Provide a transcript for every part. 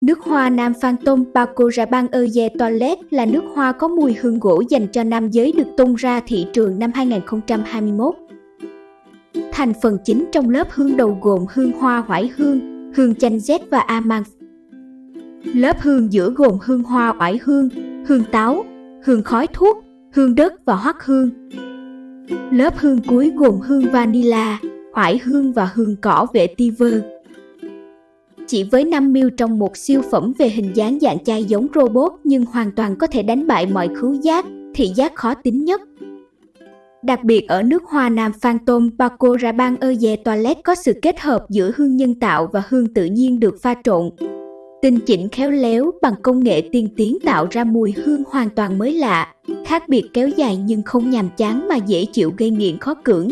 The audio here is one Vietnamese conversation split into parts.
Nước hoa Nam Phan Paco Rabanne Eau Toilet là nước hoa có mùi hương gỗ dành cho nam giới được tung ra thị trường năm 2021. Thành phần chính trong lớp hương đầu gồm hương hoa hoải hương, hương chanh rét và amang. Lớp hương giữa gồm hương hoa oải hương, hương táo, hương khói thuốc, hương đất và hoắc hương. Lớp hương cuối gồm hương vanilla, oải hương và hương cỏ vetiver. Chỉ với 5 mil trong một siêu phẩm về hình dáng dạng chai giống robot nhưng hoàn toàn có thể đánh bại mọi khứu giác, thị giác khó tính nhất. Đặc biệt ở nước hoa Nam Phantom Paco Rabanne Eau de toilet có sự kết hợp giữa hương nhân tạo và hương tự nhiên được pha trộn. Tinh chỉnh khéo léo bằng công nghệ tiên tiến tạo ra mùi hương hoàn toàn mới lạ, khác biệt kéo dài nhưng không nhàm chán mà dễ chịu gây nghiện khó cưỡng.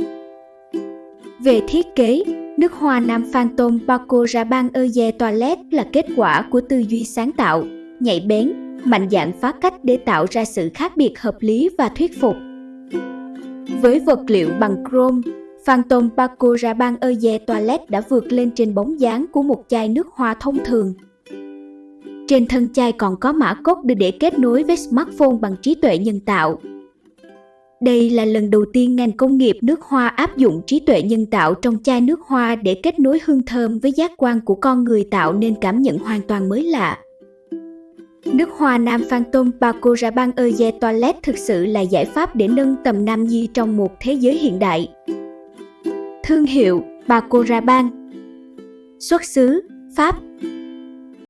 Về thiết kế, nước hoa Nam Phantom Paco Rabanne Eau de Toilette là kết quả của tư duy sáng tạo, nhạy bén, mạnh dạn phá cách để tạo ra sự khác biệt hợp lý và thuyết phục. Với vật liệu bằng chrome, Phantom Paco Rabanne Eau de Toilette đã vượt lên trên bóng dáng của một chai nước hoa thông thường. Trên thân chai còn có mã cốt được để kết nối với smartphone bằng trí tuệ nhân tạo. Đây là lần đầu tiên ngành công nghiệp nước hoa áp dụng trí tuệ nhân tạo trong chai nước hoa để kết nối hương thơm với giác quan của con người tạo nên cảm nhận hoàn toàn mới lạ. Nước hoa Nam Phantom Paco Rabanne Eau de Toilette thực sự là giải pháp để nâng tầm nam nhi trong một thế giới hiện đại. Thương hiệu Paco Rabanne Xuất xứ, Pháp